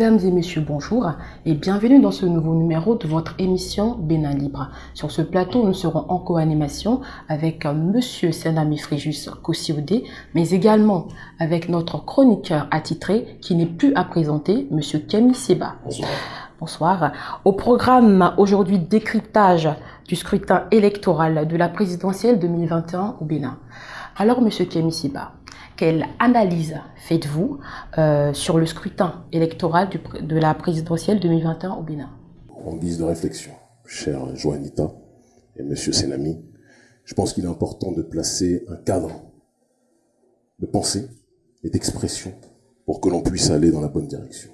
Mesdames et messieurs, bonjour et bienvenue dans ce nouveau numéro de votre émission Bénin Libre. Sur ce plateau, nous serons en co-animation avec Monsieur Senami Fréjus Kossiodé, mais également avec notre chroniqueur attitré qui n'est plus à présenter, Monsieur Kemi Seba. Bonsoir. Bonsoir. Au programme aujourd'hui décryptage du scrutin électoral de la présidentielle 2021 au Bénin. Alors, Monsieur Kemi Seba, quelle analyse faites-vous euh, sur le scrutin électoral de la présidentielle 2021 au Bénin? En guise de réflexion, cher Joanita et monsieur Senami, je pense qu'il est important de placer un cadre de pensée et d'expression pour que l'on puisse aller dans la bonne direction.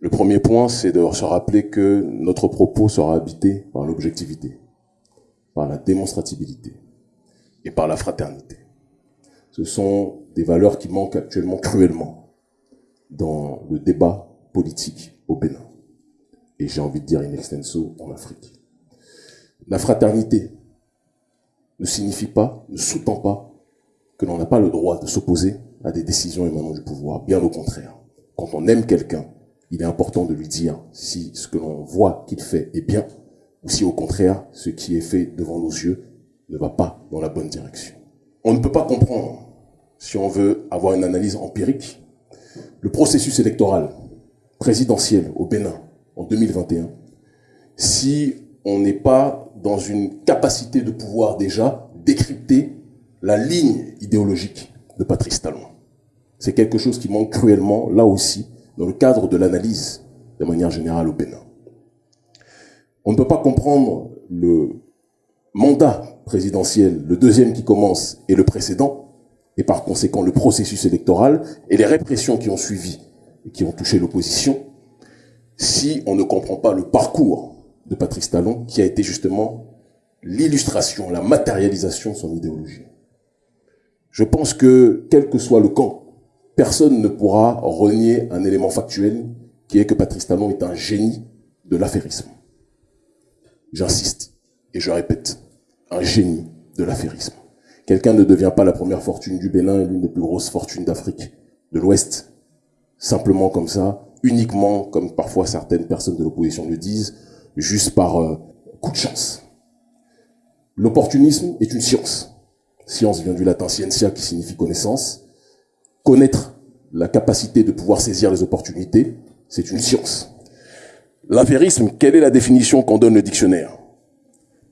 Le premier point, c'est de se rappeler que notre propos sera habité par l'objectivité, par la démonstratibilité et par la fraternité ce sont des valeurs qui manquent actuellement cruellement dans le débat politique au Bénin. Et j'ai envie de dire in extenso en Afrique. La fraternité ne signifie pas, ne sous-tend pas que l'on n'a pas le droit de s'opposer à des décisions émanant du pouvoir. Bien au contraire. Quand on aime quelqu'un, il est important de lui dire si ce que l'on voit qu'il fait est bien, ou si au contraire, ce qui est fait devant nos yeux ne va pas dans la bonne direction. On ne peut pas comprendre si on veut avoir une analyse empirique, le processus électoral présidentiel au Bénin en 2021, si on n'est pas dans une capacité de pouvoir déjà décrypter la ligne idéologique de Patrice Talon. C'est quelque chose qui manque cruellement, là aussi, dans le cadre de l'analyse de manière générale au Bénin. On ne peut pas comprendre le mandat présidentiel, le deuxième qui commence et le précédent, et par conséquent le processus électoral et les répressions qui ont suivi et qui ont touché l'opposition, si on ne comprend pas le parcours de Patrice Talon, qui a été justement l'illustration, la matérialisation de son idéologie. Je pense que, quel que soit le camp, personne ne pourra renier un élément factuel, qui est que Patrice Talon est un génie de l'affairisme. J'insiste et je répète, un génie de l'affairisme. Quelqu'un ne devient pas la première fortune du Bénin et l'une des plus grosses fortunes d'Afrique de l'Ouest. Simplement comme ça, uniquement, comme parfois certaines personnes de l'opposition le disent, juste par euh, coup de chance. L'opportunisme est une science. Science vient du latin scientia qui signifie connaissance. Connaître la capacité de pouvoir saisir les opportunités, c'est une science. L'affairisme, quelle est la définition qu'en donne le dictionnaire?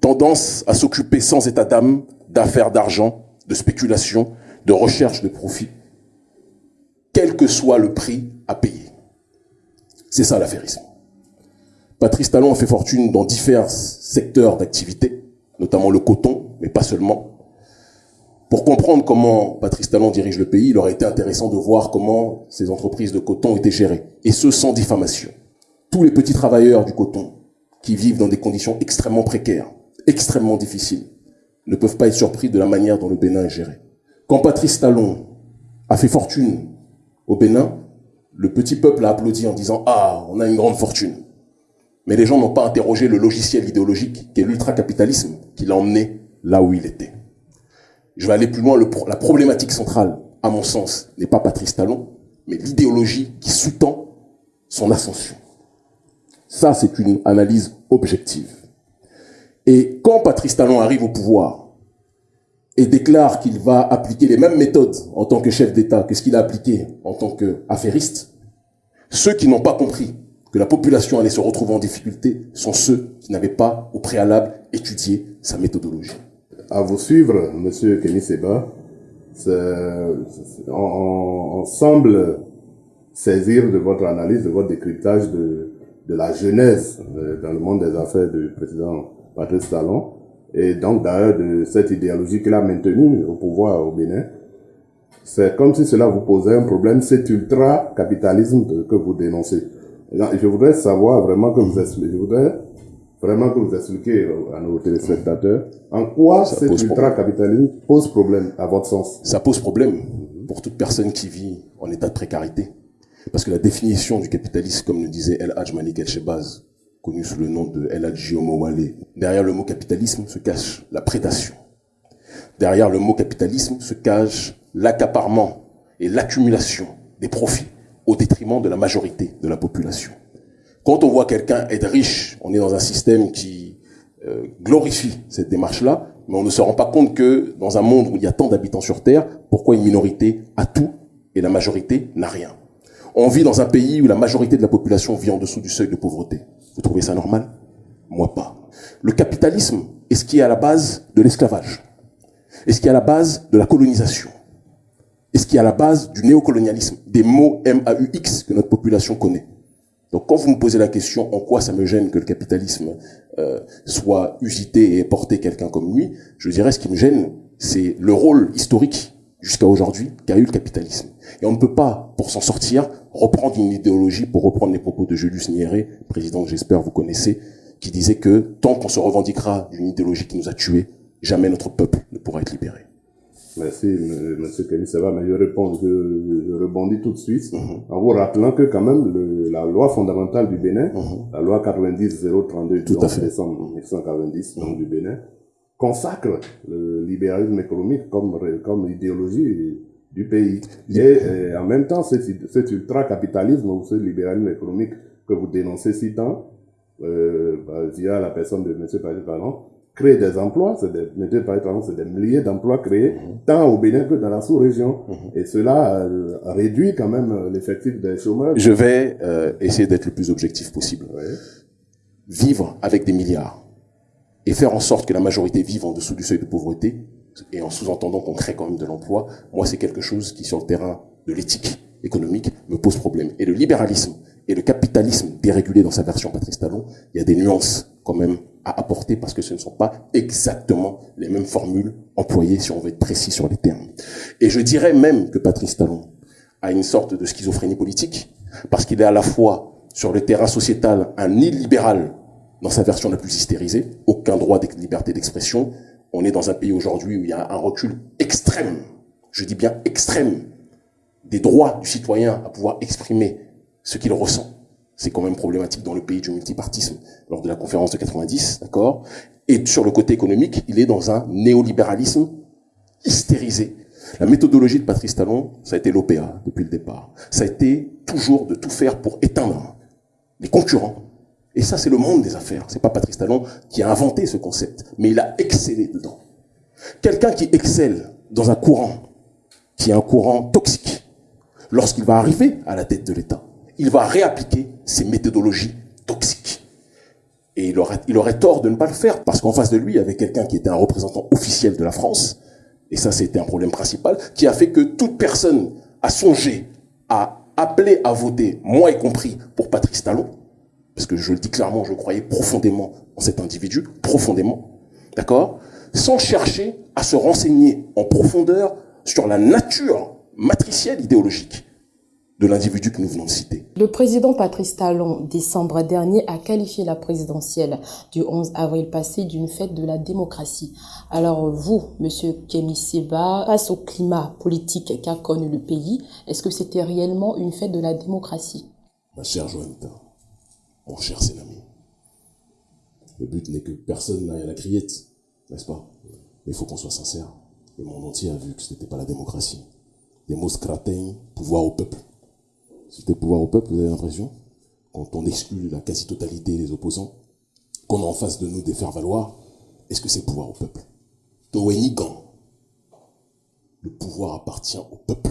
Tendance à s'occuper sans état d'âme d'affaires d'argent, de spéculation, de recherche de profit, quel que soit le prix à payer. C'est ça l'affairisme. Patrice Talon a fait fortune dans divers secteurs d'activité, notamment le coton, mais pas seulement. Pour comprendre comment Patrice Talon dirige le pays, il aurait été intéressant de voir comment ces entreprises de coton étaient gérées, et ce sans diffamation. Tous les petits travailleurs du coton, qui vivent dans des conditions extrêmement précaires, extrêmement difficiles, ne peuvent pas être surpris de la manière dont le Bénin est géré. Quand Patrice Talon a fait fortune au Bénin, le petit peuple a applaudi en disant « Ah, on a une grande fortune ». Mais les gens n'ont pas interrogé le logiciel idéologique qui est l'ultracapitalisme qui l'a emmené là où il était. Je vais aller plus loin. la problématique centrale, à mon sens, n'est pas Patrice Talon, mais l'idéologie qui sous-tend son ascension. Ça, c'est une analyse objective. Et quand Patrice Talon arrive au pouvoir et déclare qu'il va appliquer les mêmes méthodes en tant que chef d'État que ce qu'il a appliqué en tant qu'affairiste, ceux qui n'ont pas compris que la population allait se retrouver en difficulté sont ceux qui n'avaient pas au préalable étudié sa méthodologie. À vous suivre, Monsieur Kenny Seba, on, semble saisir de votre analyse, de votre décryptage de, de la genèse euh, dans le monde des affaires du président Patrice Talon, et donc d'ailleurs de cette idéologie qu'il a maintenue au pouvoir au Bénin. C'est comme si cela vous posait un problème, cet ultra-capitalisme que vous dénoncez. je voudrais savoir vraiment que vous expliquez, je voudrais vraiment que vous expliquiez à nos téléspectateurs en quoi cet ultra-capitalisme pose problème à votre sens. Ça pose problème pour toute personne qui vit en état de précarité. Parce que la définition du capitalisme, comme le disait El Hajj Malik El Shebaz, connu sous le nom de El. Derrière le mot capitalisme se cache la prédation. Derrière le mot capitalisme se cache l'accaparement et l'accumulation des profits au détriment de la majorité de la population. Quand on voit quelqu'un être riche, on est dans un système qui euh, glorifie cette démarche-là, mais on ne se rend pas compte que dans un monde où il y a tant d'habitants sur Terre, pourquoi une minorité a tout et la majorité n'a rien? On vit dans un pays où la majorité de la population vit en dessous du seuil de pauvreté. Vous trouvez ça normal? Moi pas. Le capitalisme est ce qui est à la base de l'esclavage, est ce qui est à la base de la colonisation, est ce qui est à la base du néocolonialisme, des mots M-A-U-X que notre population connaît. Donc quand vous me posez la question en quoi ça me gêne que le capitalisme euh, soit usité et porté quelqu'un comme lui, je dirais ce qui me gêne, c'est le rôle historique jusqu'à aujourd'hui qu'a eu le capitalisme. Et on ne peut pas, pour s'en sortir, reprendre une idéologie, pour reprendre les propos de Julius Nyerere, président que j'espère vous connaissez, qui disait que tant qu'on se revendiquera d'une idéologie qui nous a tués, jamais notre peuple ne pourra être libéré. Merci, Monsieur Kenny va, mais je réponds, je, rebondis tout de suite mhm. en vous rappelant que quand même le, la loi fondamentale du Bénin, mhm. la loi 90-032 du 11 décembre 1990 donc, du Bénin, consacre le libéralisme économique comme, comme idéologie du pays. Et, en même temps, cet, cet ultra-capitalisme ou ce libéralisme économique que vous dénoncez si tant, euh, bah, via la personne de M. Paris créer des emplois, c'est des, c'est des milliers d'emplois créés, mhm. tant au Bénin que dans la sous-région. Mhm. Et cela euh, réduit quand même euh, l'effectif des chômeurs. Je vais euh, essayer d'être le plus objectif possible. Vivre avec des milliards et faire en sorte que la majorité vive en dessous du seuil de pauvreté, et en sous-entendant qu'on crée quand même de l'emploi, moi c'est quelque chose qui sur le terrain de l'éthique économique me pose problème. Et le libéralisme et le capitalisme dérégulé dans sa version Patrice Talon, il y a des nuances quand même à apporter parce que ce ne sont pas exactement les mêmes formules employées si on veut être précis sur les termes. Et je dirais même que Patrice Talon a une sorte de schizophrénie politique parce qu'il est à la fois sur le terrain sociétal un illibéral dans sa version la plus hystérisée, aucun droit de liberté d'expression. On est dans un pays aujourd'hui où il y a un recul extrême, je dis bien extrême, des droits du citoyen à pouvoir exprimer ce qu'il ressent. C'est quand même problématique dans le pays du multipartisme lors de la conférence de 90, d'accord? Et sur le côté économique, il est dans un néolibéralisme hystérisé. La méthodologie de Patrice Talon, ça a été l'OPA depuis le départ. Ça a été toujours de tout faire pour éteindre les concurrents. Et ça, c'est le monde des affaires. C'est pas Patrice Talon qui a inventé ce concept, mais il a excellé dedans. Quelqu'un qui excelle dans un courant, qui est un courant toxique, lorsqu'il va arriver à la tête de l'État, il va réappliquer ces méthodologies toxiques. Et il aurait, il aurait tort de ne pas le faire, parce qu'en face de lui, il y avait quelqu'un qui était un représentant officiel de la France, et ça c'était un problème principal, qui a fait que toute personne a songé à appeler à voter, moi y compris, pour Patrice Talon, parce que je le dis clairement, je croyais profondément en cet individu, profondément, d'accord? Sans chercher à se renseigner en profondeur sur la nature matricielle idéologique de l'individu que nous venons de citer. Le président Patrice Talon, décembre dernier, a qualifié la présidentielle du 11 avril passé d'une fête de la démocratie. Alors vous, monsieur Kemi Seba, face au climat politique qu'a connu le pays, est-ce que c'était réellement une fête de la démocratie? Ma chère Joanita, mon cher Sénami, le but n'est que personne n'aille à la criette, n'est-ce pas? Mais il faut qu'on soit sincère. Le monde entier a vu que ce n'était pas la démocratie. Des mots scratins, pouvoir au peuple c'était pouvoir au peuple, vous avez l'impression? Quand on exclut la quasi-totalité des opposants, qu'on a en face de nous des faire-valoir, est-ce que c'est pouvoir au peuple? Toenigan. Le pouvoir appartient au peuple.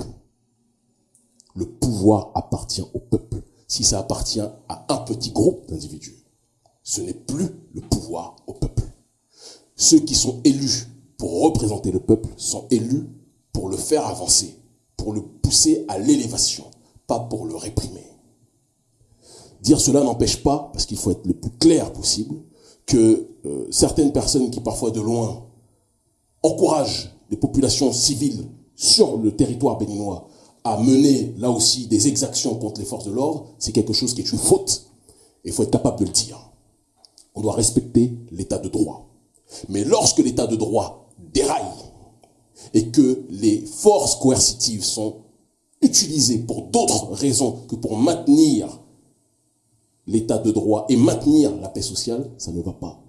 Le pouvoir appartient au peuple. Si ça appartient à un petit groupe d'individus, ce n'est plus le pouvoir au peuple. Ceux qui sont élus pour représenter le peuple sont élus pour le faire avancer, pour le pousser à l'élévation, pas pour le réprimer. Dire cela n'empêche pas, parce qu'il faut être le plus clair possible, que euh, certaines personnes qui parfois de loin encouragent les populations civiles sur le territoire béninois à mener là aussi des exactions contre les forces de l'ordre, c'est quelque chose qui est une faute. Et il faut être capable de le dire. On doit respecter l'état de droit. Mais lorsque l'état de droit déraille et que les forces coercitives sont utilisé pour d'autres raisons que pour maintenir l'état de droit et maintenir la paix sociale, ça ne va pas.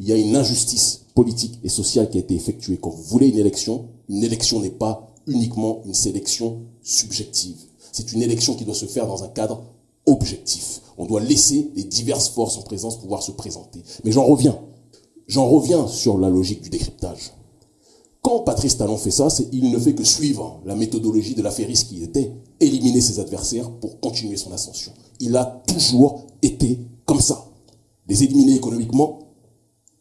Il y a une injustice politique et sociale qui a été effectuée. Quand vous voulez une élection, une élection n'est pas uniquement une sélection subjective. C'est une élection qui doit se faire dans un cadre objectif. On doit laisser les diverses forces en présence pouvoir se présenter. Mais j'en reviens. J'en reviens sur la logique du décryptage. Quand Patrice Talon fait ça, il ne fait que suivre la méthodologie de l'affairiste qui était éliminer ses adversaires pour continuer son ascension. Il a toujours été comme ça. Les éliminer économiquement,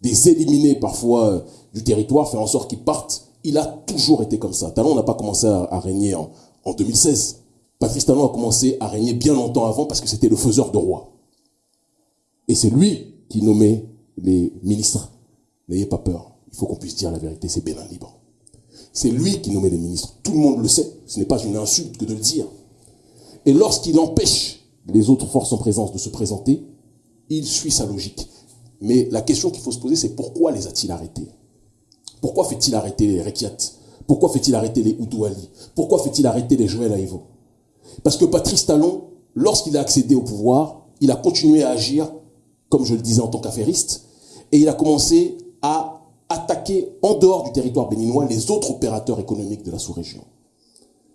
des éliminer parfois euh, du territoire, faire en sorte qu'ils partent. Il a toujours été comme ça. Talon n'a pas commencé à, régner en, en 2016. Patrice Talon a commencé à régner bien longtemps avant parce que c'était le faiseur de roi. Et c'est lui qui nommait les ministres. N'ayez pas peur. Il faut qu'on puisse dire la vérité, c'est Bénin libre. C'est lui qui nommait les ministres. Tout le monde le sait. Ce n'est pas une insulte que de le dire. Et lorsqu'il empêche les autres forces en présence de se présenter, il suit sa logique. Mais la question qu'il faut se poser, c'est pourquoi les a-t-il arrêtés? Pourquoi fait-il arrêter les Rekiat? Pourquoi fait-il arrêter les Oudouali? Pourquoi fait-il arrêter les Joël Aïvo Parce que Patrice Talon, lorsqu'il a accédé au pouvoir, il a continué à agir, comme je le disais en tant qu'affairiste, et il a commencé à attaquer en dehors du territoire béninois les autres opérateurs économiques de la sous-région.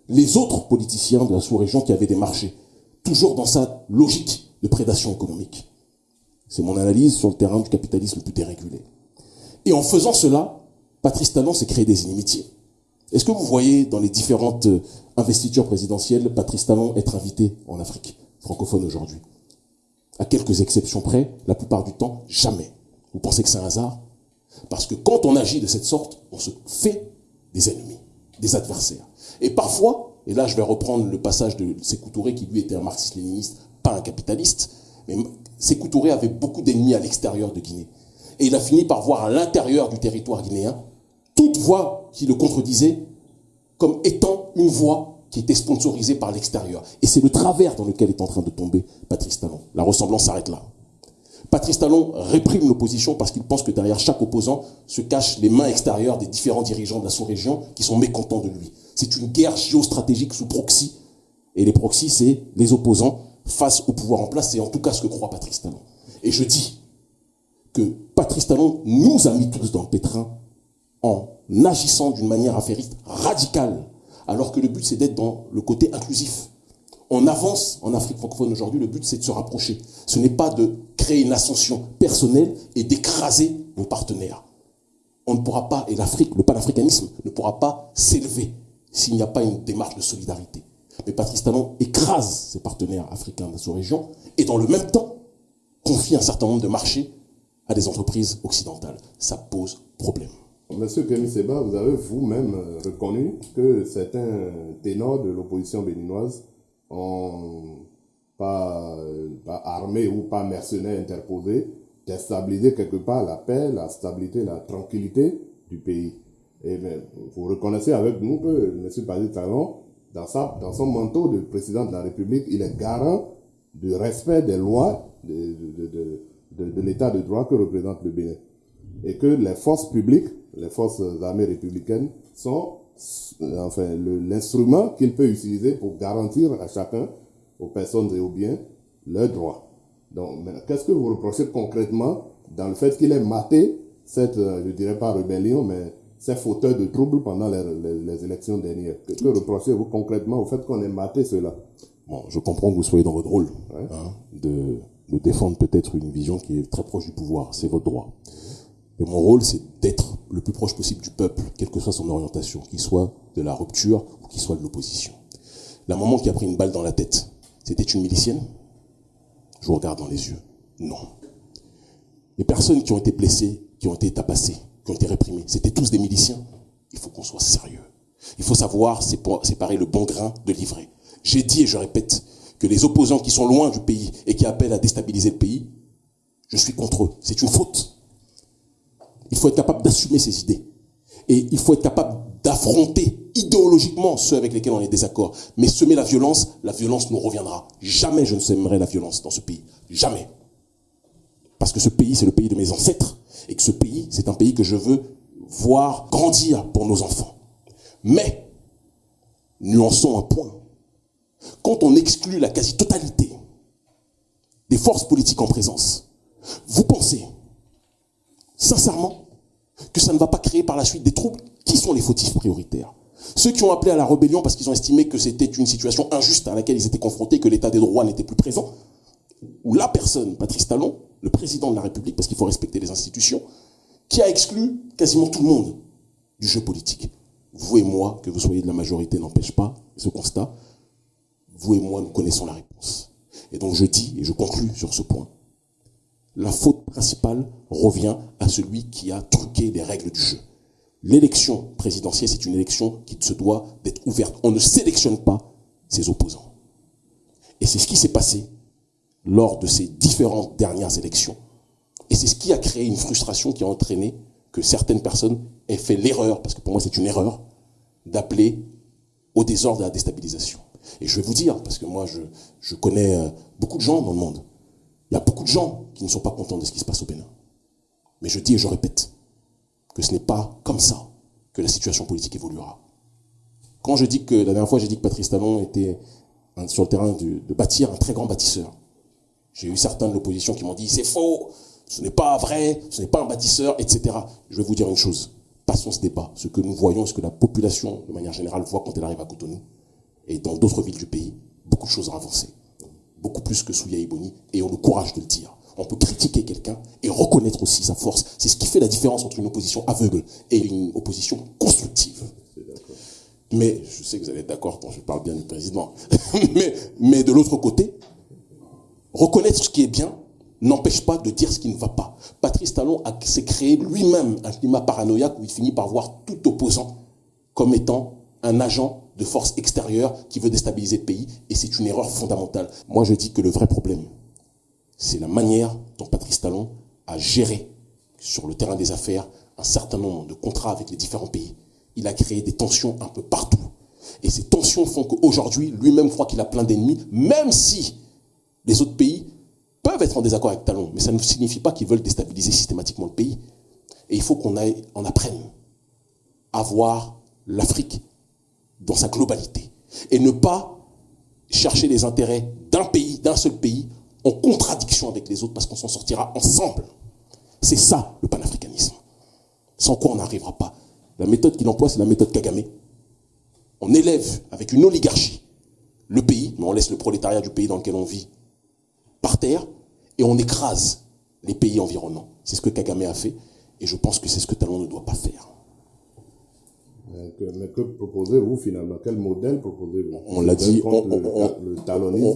Les autres politiciens de la sous-région qui avaient des marchés, toujours dans sa logique de prédation économique. C'est mon analyse sur le terrain du capitalisme le plus dérégulé. Et en faisant cela, Patrice Talon s'est créé des inimitiés. Est-ce que vous voyez dans les différentes euh, investitures présidentielles Patrice Talon être invité en Afrique francophone aujourd'hui? À quelques exceptions près, la plupart du temps, jamais. Vous pensez que c'est un hasard? Parce que quand on agit de cette sorte, on se fait des ennemis, des adversaires. Et parfois, et là je vais reprendre le passage de Sékou Touré qui lui était un marxiste-léniniste, pas un capitaliste, mais Sékou Touré avait beaucoup d'ennemis à l'extérieur de Guinée. Et il a fini par voir à l'intérieur du territoire guinéen toute voix qui le contredisait comme étant une voix qui était sponsorisée par l'extérieur. Et c'est le travers dans lequel est en train de tomber Patrice Talon. La ressemblance s'arrête là. Patrice Talon réprime l'opposition parce qu'il pense que derrière chaque opposant se cachent les mains extérieures des différents dirigeants de la sous-région qui sont mécontents de lui. C'est une guerre géostratégique sous proxy. Et les proxys, c'est les opposants face au pouvoir en place. C'est en tout cas ce que croit Patrice Talon. Et je dis que Patrice Talon nous a mis tous dans le pétrin en agissant d'une manière affairiste radicale, alors que le but c'est d'être dans le côté inclusif on avance en Afrique francophone aujourd'hui, le but c'est de se rapprocher. Ce n'est pas de créer une ascension personnelle et d'écraser nos partenaires. On ne pourra pas, et l'Afrique, le panafricanisme ne pourra pas s'élever s'il n'y a pas une démarche de solidarité. Mais Patrice Talon écrase ses partenaires africains de la sous-région et dans le même temps confie un certain nombre de marchés à des entreprises occidentales. Ça pose problème. Monsieur Kémy Seba, vous avez vous-même reconnu que certains ténors de l'opposition béninoise pas, pas armés ou pas mercenaires interposés, déstabiliser quelque part la paix, la stabilité, la tranquillité du pays. Et bien, vous reconnaissez avec nous que M. Patrice Talon, dans, son manteau de président de la République, il est garant du respect des lois de, de l'état de droit que représente le Bénin. Et que les forces publiques, les forces armées républicaines, sont enfin, l'instrument qu'il peut utiliser pour garantir à chacun, aux personnes et aux biens, leurs droits. Donc, qu'est-ce que vous reprochez concrètement dans le fait qu'il ait maté cette, euh, je dirais pas rébellion, mais ces fauteurs de troubles pendant les, les, élections dernières? Que, que reprochez-vous concrètement au fait qu'on ait maté cela? Bon, je comprends que vous soyez dans votre rôle hein, de, de défendre peut-être une vision qui est très proche du pouvoir. C'est votre droit. Mais mon rôle, c'est d'être le plus proche possible du peuple, quelle que soit son orientation, qu'il soit de la rupture ou qu'il soit de l'opposition. La maman qui a pris une balle dans la tête, c'était une milicienne? Je vous regarde dans les yeux. Non. Les personnes qui ont été blessées, qui ont été tabassées, qui ont été réprimées, c'était tous des miliciens. Il faut qu'on soit sérieux. Il faut savoir séparer le bon grain de l'ivraie. J'ai dit et je répète que les opposants qui sont loin du pays et qui appellent à déstabiliser le pays, je suis contre eux. C'est une faute. Il faut être capable d'assumer ses idées. Et il faut être capable d'affronter idéologiquement ceux avec lesquels on est désaccord. Mais semer la violence, la violence nous reviendra. Jamais je ne sèmerai la violence dans ce pays. Jamais. Parce que ce pays, c'est le pays de mes ancêtres. Et que ce pays, c'est un pays que je veux voir grandir pour nos enfants. Mais, nuançons un point. Quand on exclut la quasi-totalité des forces politiques en présence, vous pensez sincèrement, que ça ne va pas créer par la suite des troubles? Qui sont les fautifs prioritaires? Ceux qui ont appelé à la rébellion parce qu'ils ont estimé que c'était une situation injuste à laquelle ils étaient confrontés, que l'état des droits n'était plus présent, ou la personne, Patrice Talon, le président de la République, parce qu'il faut respecter les institutions, qui a exclu quasiment tout le monde du jeu politique. Vous et moi, que vous soyez de la majorité n'empêche pas ce constat, vous et moi, nous connaissons la réponse. Et donc je dis, et je conclus sur ce point, la faute principale revient à celui qui a truqué les règles du jeu. L'élection présidentielle, c'est une élection qui se doit d'être ouverte. On ne sélectionne pas ses opposants. Et c'est ce qui s'est passé lors de ces différentes dernières élections. Et c'est ce qui a créé une frustration qui a entraîné que certaines personnes aient fait l'erreur, parce que pour moi c'est une erreur, d'appeler au désordre et à la déstabilisation. Et je vais vous dire, parce que moi je, je connais euh, beaucoup de gens dans le monde, il y a beaucoup de gens qui ne sont pas contents de ce qui se passe au Bénin. Mais je dis et je répète que ce n'est pas comme ça que la situation politique évoluera. Quand je dis que, la dernière fois j'ai dit que Patrice Talon était sur le terrain de, de bâtir un très grand bâtisseur, j'ai eu certains de l'opposition qui m'ont dit c'est faux, ce n'est pas vrai, ce n'est pas un bâtisseur, etc. Je vais vous dire une chose, passons ce débat. Ce que nous voyons, ce que la population, de manière générale, voit quand elle arrive à Cotonou, et dans d'autres villes du pays, beaucoup de choses ont avancé. Beaucoup plus que sous Yaïboni, et on a le courage de le dire. On peut critiquer quelqu'un et reconnaître aussi sa force. C'est ce qui fait la différence entre une opposition aveugle et une opposition constructive. Mais je sais que vous allez être d'accord quand je parle bien du président. mais, mais de l'autre côté, reconnaître ce qui est bien n'empêche pas de dire ce qui ne va pas. Patrice Talon s'est créé lui-même un climat paranoïaque où il finit par voir tout opposant comme étant un agent de force extérieure qui veut déstabiliser le pays, et c'est une erreur fondamentale. Moi, je dis que le vrai problème, c'est la manière dont Patrice Talon a géré sur le terrain des affaires un certain nombre de contrats avec les différents pays. Il a créé des tensions un peu partout. Et ces tensions font qu'aujourd'hui, lui-même croit qu'il a plein d'ennemis, même si les autres pays peuvent être en désaccord avec Talon, mais ça ne signifie pas qu'ils veulent déstabiliser systématiquement le pays. Et il faut qu'on en apprenne à voir l'Afrique dans sa globalité. Et ne pas chercher les intérêts d'un pays, d'un seul pays, en contradiction avec les autres, parce qu'on s'en sortira ensemble. C'est ça, le panafricanisme. Sans quoi on n'arrivera pas. La méthode qu'il emploie, c'est la méthode Kagame. On élève avec une oligarchie le pays, mais on laisse le prolétariat du pays dans lequel on vit par terre, et on écrase les pays environnants. C'est ce que Kagame a fait, et je pense que c'est ce que Talon ne doit pas faire. Mais que proposez-vous finalement? Quel modèle proposez-vous? On l'a dit, on,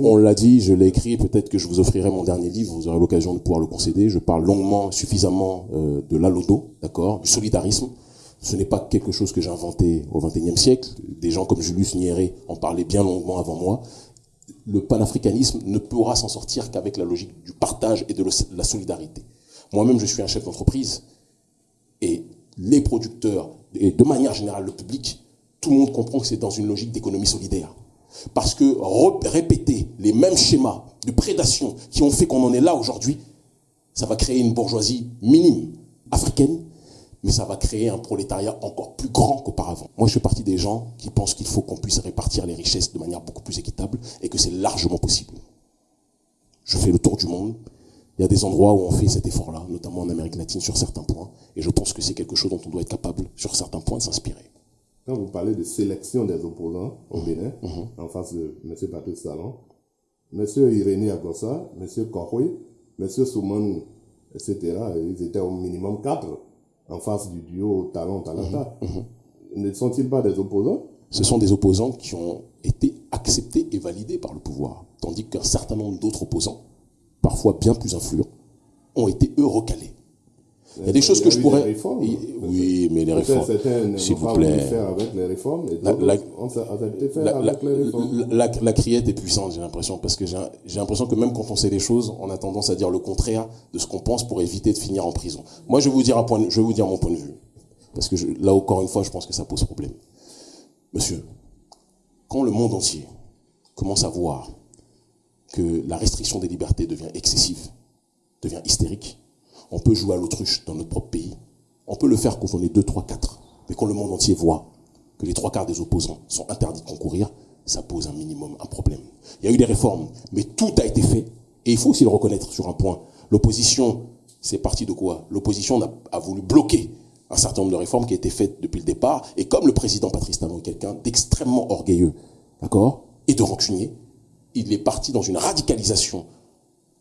on, l'a dit, je l'ai écrit, peut-être que je vous offrirai mon dernier livre, vous aurez l'occasion de pouvoir le concéder. Je parle longuement, suffisamment euh, de l'alodo, d'accord, du solidarisme. Ce n'est pas quelque chose que j'ai inventé au XXIe siècle. Des gens comme Julius Nyerere en parlaient bien longuement avant moi. Le panafricanisme ne pourra s'en sortir qu'avec la logique du partage et de la solidarité. Moi-même, je suis un chef d'entreprise et les producteurs de manière générale le public, tout le monde comprend que c'est dans une logique d'économie solidaire. Parce que répéter les mêmes schémas de prédation qui ont fait qu'on en est là aujourd'hui, ça va créer une bourgeoisie minime africaine, mais ça va créer un prolétariat encore plus grand qu'auparavant. Moi, je fais partie des gens qui pensent qu'il faut qu'on puisse répartir les richesses de manière beaucoup plus équitable et que c'est largement possible. Je fais le tour du monde, il y a des endroits où on fait cet effort-là, notamment en Amérique latine sur certains points. Et je pense que c'est quelque chose dont on doit être capable, sur certains points, de s'inspirer. Quand vous parlez de sélection des opposants au mmh. Bénin, mmh. en face de M. Patrice Salon, M. Irénée Agossa, M. Kohoui, M. Souman, etc., ils étaient au minimum quatre en face du duo Talon-Talata. Mmh. Ne sont-ils pas des opposants? Ce sont des opposants qui ont été acceptés et validés par le pouvoir, tandis qu'un certain nombre d'autres opposants parfois bien plus influents, ont été eux recalés. Il y a des choses que je pourrais. Oui, mais les réformes. S'il vous plaît. La criette est puissante, j'ai l'impression, parce que j'ai l'impression que même quand on sait les choses, on a tendance à dire le contraire de ce qu'on pense pour éviter de finir en prison. Moi, je vais vous dire un point, je vais vous dire mon point de vue, parce que là encore une fois, je pense que ça pose problème. Monsieur, quand le monde entier commence à voir que la restriction des libertés devient excessive, devient hystérique. On peut jouer à l'autruche dans notre propre pays. On peut le faire quand on est 2, 3, 4. Mais quand le monde entier voit que les trois quarts des opposants sont interdits de concourir, ça pose un minimum un problème. Il y a eu des réformes, mais tout a été fait. Et il faut aussi le reconnaître sur un point. L'opposition, c'est parti de quoi? L'opposition a, voulu bloquer un certain nombre de réformes qui été faites depuis le départ. Et comme le président Patrice Talon est quelqu'un d'extrêmement orgueilleux, d'accord, et de rancunier, il est parti dans une radicalisation.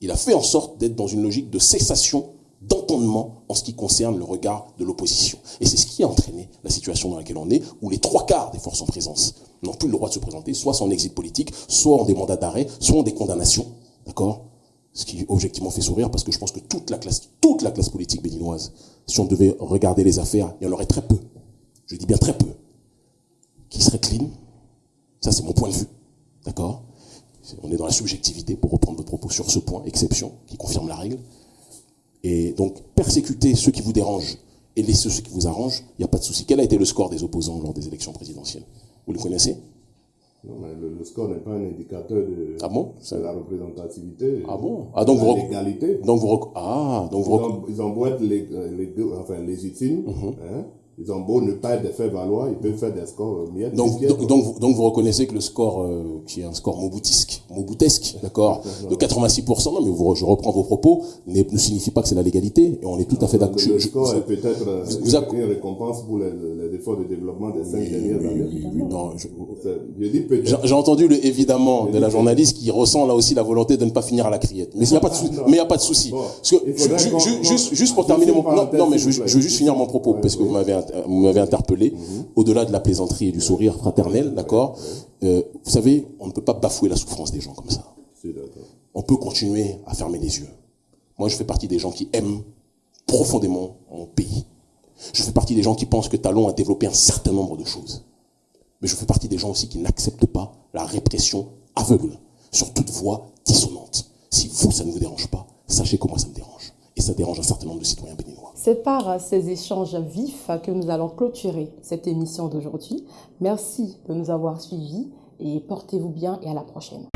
Il a fait en sorte d'être dans une logique de cessation d'entendement en ce qui concerne le regard de l'opposition. Et c'est ce qui a entraîné la situation dans laquelle on est, où les trois quarts des forces en présence n'ont plus le droit de se présenter, soit sans exil politique, soit en des mandats d'arrêt, soit en des condamnations. D'accord? Ce qui objectivement fait sourire parce que je pense que toute la classe, toute la classe politique béninoise, si on devait regarder les affaires, il y en aurait très peu. Je dis bien très peu. Qui serait clean? Ça, c'est mon point de vue. D'accord? On est dans la subjectivité, pour reprendre votre propos sur ce point, exception, qui confirme la règle. Et donc, persécuter ceux qui vous dérangent et laisser ceux qui vous arrangent, il n'y a pas de souci. Quel a été le score des opposants lors des élections présidentielles? Vous le connaissez? Non, mais le, score n'est pas un indicateur de, ah bon? la représentativité. Ah bon? Ah donc vous l'égalité. Donc vous ah donc vous ils, ont, ils être les, les, enfin légitimes. Hein, ils ont beau ne pas être valoir, ils peuvent faire des scores euh, miettes. Donc, donc, donc, vous, donc, vous reconnaissez que le score, euh, qui est un score moboutisque, moboutesque, d'accord, de 86%, non mais vous, je reprends vos propos, ne, ne signifie pas que c'est la légalité, et on est tout à fait d'accord. Le, score est peut-être euh, une récompense pour les, les, efforts de développement des cinq dernières années. non, J'ai entendu le évidemment de la journaliste qui ressent là aussi la volonté de ne pas finir à la criette. Mais il n'y a pas de souci. Mais il n'y a pas de souci. Parce que, juste, juste pour terminer mon, non, non mais je, je veux juste finir mon propos, parce que vous m'avez vous m'avez interpellé, mhm. au-delà de la plaisanterie et du sourire fraternel, d'accord euh, Vous savez, on ne peut pas bafouer la souffrance des gens comme ça. On peut continuer à fermer les yeux. Moi, je fais partie des gens qui aiment profondément mon pays. Je fais partie des gens qui pensent que Talon a développé un certain nombre de choses. Mais je fais partie des gens aussi qui n'acceptent pas la répression aveugle sur toute voix dissonante. Si vous, ça ne vous dérange pas, sachez que moi, ça me dérange. Et ça dérange un certain nombre de citoyens béninois. C'est par ces échanges vifs que nous allons clôturer cette émission d'aujourd'hui. Merci de nous avoir suivis et portez-vous bien et à la prochaine.